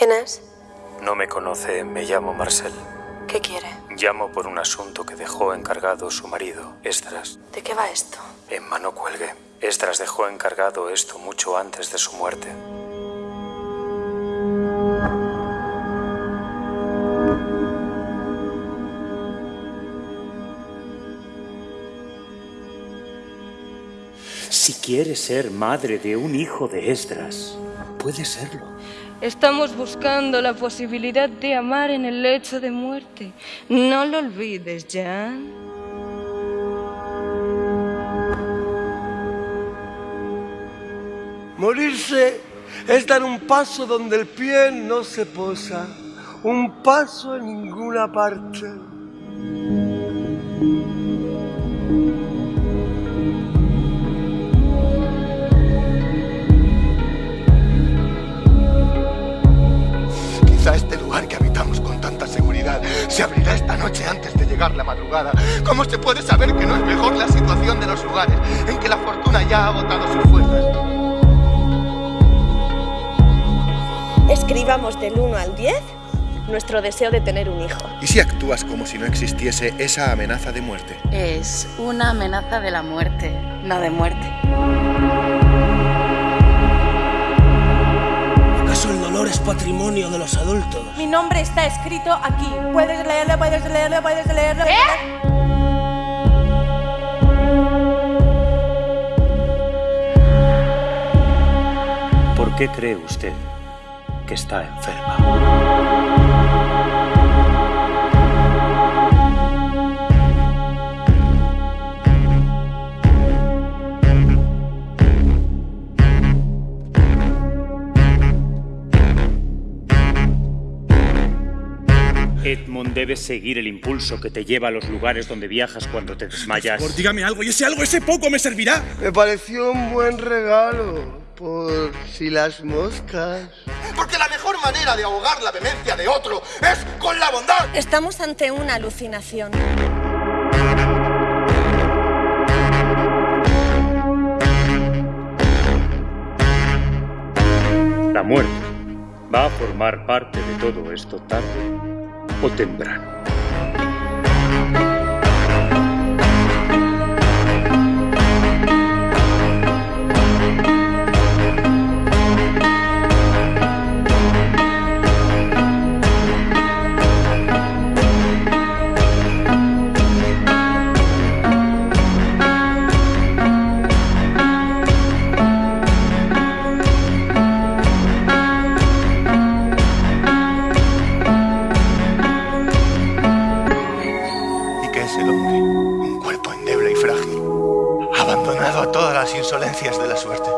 ¿Quién es? No me conoce, me llamo Marcel. ¿Qué quiere? Llamo por un asunto que dejó encargado su marido, Estras. ¿De qué va esto? Emma, no cuelgue. Estras dejó encargado esto mucho antes de su muerte. Si quiere ser madre de un hijo de Esdras, puede serlo. Estamos buscando la posibilidad de amar en el lecho de muerte. No lo olvides, Jan. Morirse es dar un paso donde el pie no se posa, un paso en ninguna parte. Se abrirá esta noche antes de llegar la madrugada. ¿Cómo se puede saber que no es mejor la situación de los lugares en que la fortuna ya ha agotado sus fuerzas? Escribamos del 1 al 10 nuestro deseo de tener un hijo. ¿Y si actúas como si no existiese esa amenaza de muerte? Es una amenaza de la muerte, no de muerte. De los adultos? Mi nombre está escrito aquí. Puedes leerlo, puedes leerlo, puedes leerlo. ¿Por qué cree usted que está enferma? Edmund debe seguir el impulso que te lleva a los lugares donde viajas cuando te desmayas. Por dígame algo, y ese algo, ese poco me servirá. Me pareció un buen regalo, por si las moscas. Porque la mejor manera de ahogar la demencia de otro es con la bondad. Estamos ante una alucinación. La muerte va a formar parte de todo esto tarde o temprano. El hombre? Un cuerpo endeble y frágil, abandonado a todas las insolencias de la suerte.